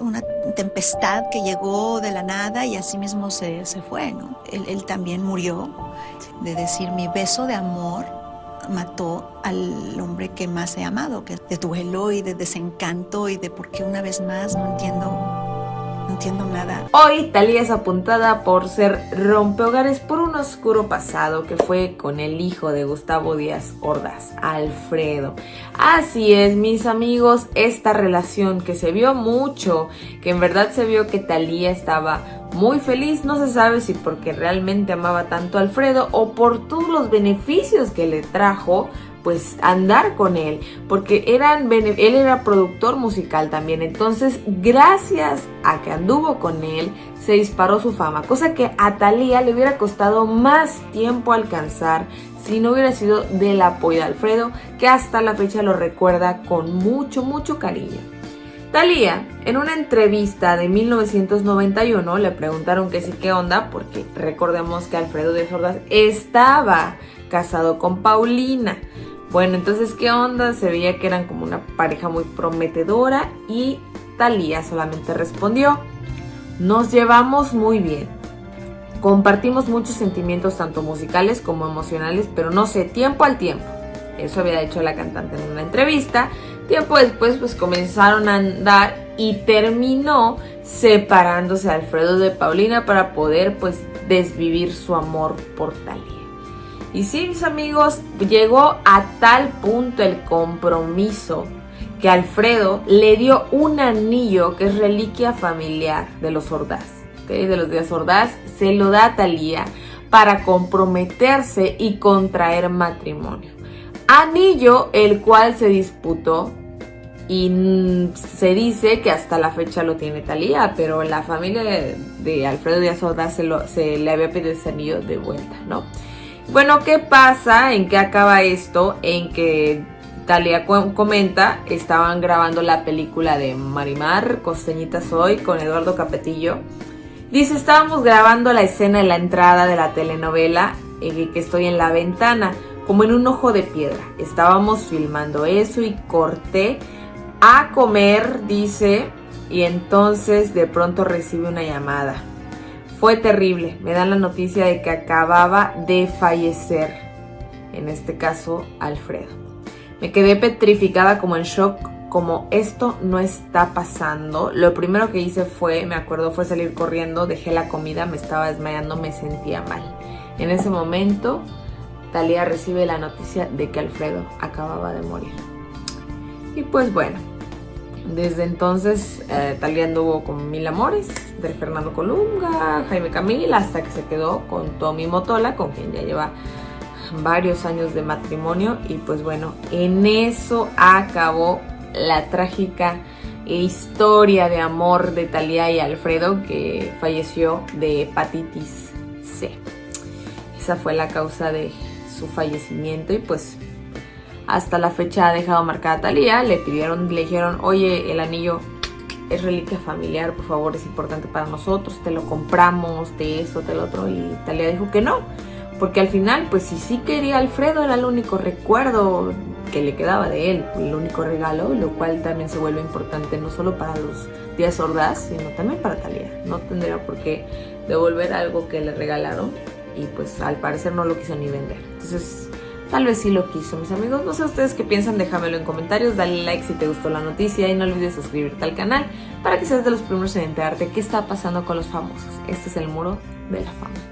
una tempestad que llegó de la nada y así mismo se, se fue, ¿no? Él, él, también murió de decir mi beso de amor mató al hombre que más he amado, que de duelo y de desencanto y de por qué una vez más no entiendo no entiendo nada. Hoy Talía es apuntada por ser rompehogares por un oscuro pasado que fue con el hijo de Gustavo Díaz Ordaz, Alfredo. Así es, mis amigos, esta relación que se vio mucho, que en verdad se vio que Talía estaba muy feliz, no se sabe si porque realmente amaba tanto a Alfredo o por todos los beneficios que le trajo pues andar con él, porque eran, él era productor musical también, entonces gracias a que anduvo con él, se disparó su fama, cosa que a Talía le hubiera costado más tiempo alcanzar si no hubiera sido del apoyo de Alfredo, que hasta la fecha lo recuerda con mucho, mucho cariño. Talía, en una entrevista de 1991, le preguntaron que sí, qué onda, porque recordemos que Alfredo de Sordas estaba casado con Paulina. Bueno, entonces, ¿qué onda? Se veía que eran como una pareja muy prometedora y Talía solamente respondió, nos llevamos muy bien. Compartimos muchos sentimientos tanto musicales como emocionales, pero no sé, tiempo al tiempo. Eso había dicho la cantante en una entrevista. Tiempo después pues comenzaron a andar y terminó separándose Alfredo de Paulina para poder pues desvivir su amor por Talía. Y sí, mis amigos, llegó a tal punto el compromiso que Alfredo le dio un anillo que es reliquia familiar de los Ordaz, de los días Ordaz, se lo da a Talía para comprometerse y contraer matrimonio. Anillo el cual se disputó y se dice que hasta la fecha lo tiene Talía, pero la familia de, Alfredo Díaz Ordaz se, se le había pedido ese anillo de vuelta, ¿no? Bueno, ¿qué pasa? ¿En qué acaba esto? En que Talia comenta, estaban grabando la película de Marimar, Costeñita Soy, con Eduardo Capetillo. Dice, estábamos grabando la escena de la entrada de la telenovela, en que estoy en la ventana, como en un ojo de piedra. Estábamos filmando eso y corté a comer, dice, y entonces de pronto recibe una llamada. Fue terrible, me dan la noticia de que acababa de fallecer, en este caso Alfredo. Me quedé petrificada como en shock, como esto no está pasando. Lo primero que hice fue, me acuerdo, fue salir corriendo, dejé la comida, me estaba desmayando, me sentía mal. En ese momento, Talía recibe la noticia de que Alfredo acababa de morir. Y pues bueno, desde entonces eh, Talía anduvo con Mil Amores, de Fernando Colunga, Jaime Camil, hasta que se quedó con Tommy Motola, con quien ya lleva varios años de matrimonio. Y pues bueno, en eso acabó la trágica historia de amor de Talía y Alfredo, que falleció de hepatitis C. Esa fue la causa de su fallecimiento y pues hasta la fecha ha dejado marcada a Talía. Le pidieron, le dijeron, oye, el anillo es reliquia familiar, por favor, es importante para nosotros, te lo compramos, de esto, de lo otro. Y Talía dijo que no, porque al final, pues si sí quería Alfredo, era el único recuerdo que le quedaba de él, el único regalo, lo cual también se vuelve importante no solo para los días sordas, sino también para Talía. No tendría por qué devolver algo que le regalaron y pues al parecer no lo quiso ni vender. Entonces Tal vez sí lo quiso, mis amigos. No sé ustedes qué piensan, déjamelo en comentarios. Dale like si te gustó la noticia y no olvides suscribirte al canal para que seas de los primeros en enterarte qué está pasando con los famosos. Este es el muro de la fama.